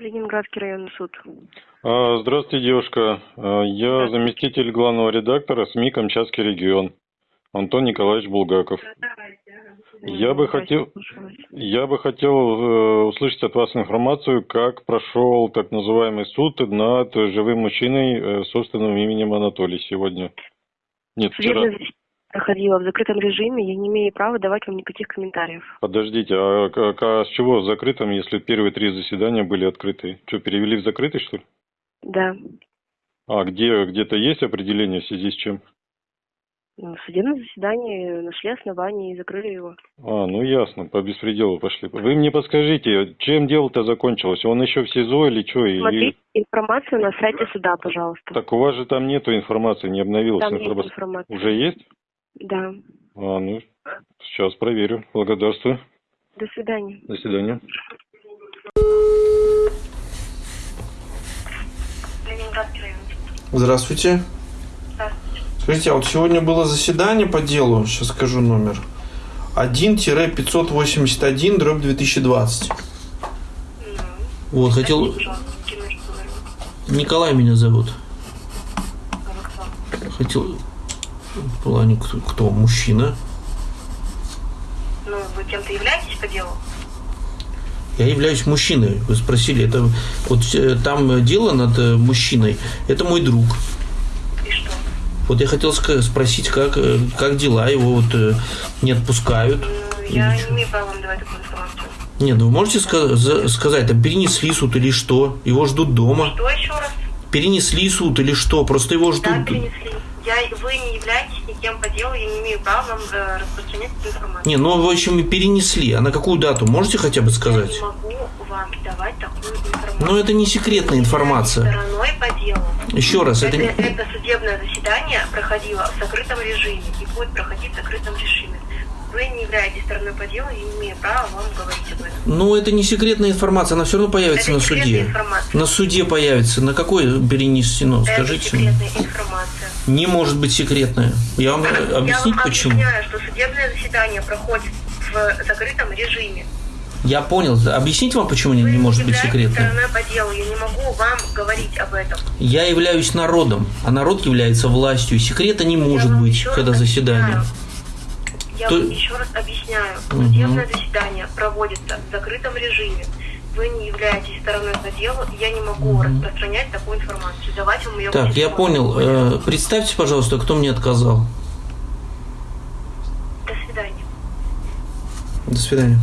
Ленинградский районный суд. А, Здравствуйте, девушка. А, Я заместитель главного редактора СМИ «Камчатский регион». Антон Николаевич Булгаков. Я бы хотел, я бы хотел услышать от вас информацию, как прошел так называемый суд над живым мужчиной э, собственным именем Анатолий сегодня. Нет, вчера. Судебное проходило в закрытом режиме, я не имею права давать вам никаких комментариев. Подождите, а, как- а с чего в закрытом, если первые три заседания были открыты? Что, перевели в закрытый, что ли? Да. А где, где-то есть определение в связи с чем? Ну, В судебном заседании нашли основания и закрыли его. А, ну ясно, по беспределу пошли. Вы мне подскажите, чем дело-то закончилось? Он еще в СИЗО или что? Смотрите информацию на сайте суда, пожалуйста. Так у вас же там нету информации, не обновилась Там есть информация. информация. Уже есть? Да. А, ну, сейчас проверю. Благодарствую. До свидания. До свидания. Здравствуйте. Здравствуйте. Скажите, а вот сегодня было заседание по делу, сейчас скажу номер. 1-581 дробь 2020. Вот, хотел... Николай меня зовут. Хотел... В плане кто, кто? Мужчина. Ну, вы кем-то являетесь по делу? Я являюсь мужчиной. Вы спросили, это вот э, там дело над э, мужчиной. Это мой друг. И что? Вот я хотел спросить, как, э, как дела, его вот не отпускают. Ну, я не имею права вам давать такую информацию. Нет, ну вы можете ска- за- сказать, там перенесли суд или что? Его ждут дома. Что еще раз? Перенесли суд или что? Просто его ждут. Да, перенесли. Я, вы не являетесь никем по делу, я не имею права вам э, распространять эту информацию. Не, ну в общем и перенесли. А на какую дату? Можете хотя бы Я сказать? не могу вам давать такую информацию. Но это не секретная информация. Стороной по делу. Еще раз, это, Это, не- это судебное заседание проходило в закрытом режиме и будет проходить в закрытом режиме. Вы не являетесь стороной по делу, я не имею права вам говорить об этом. ну, это не секретная информация, она все равно появится Это на суде. информация. На суде появится. На какой перенесено? Это Скажите. секретная информация. Не может быть секретная. Я вам объяснить я вам почему. объясняю, что судебное заседание проходит в закрытом режиме. Я понял. Объяснить вам, почему Вы не может быть по делу, я не могу вам говорить об этом. Я являюсь народом, а народ является властью. Секрета не может быть, когда заседание. объясняю. Я То- вам еще раз объясняю. Судебное заседание проводится в закрытом режиме. Вы не являетесь стороной по делу, и я не могу распространять такую информацию. Давать вам ее Так, я понял. Э, представьте, пожалуйста, кто мне отказал. До свидания. До свидания.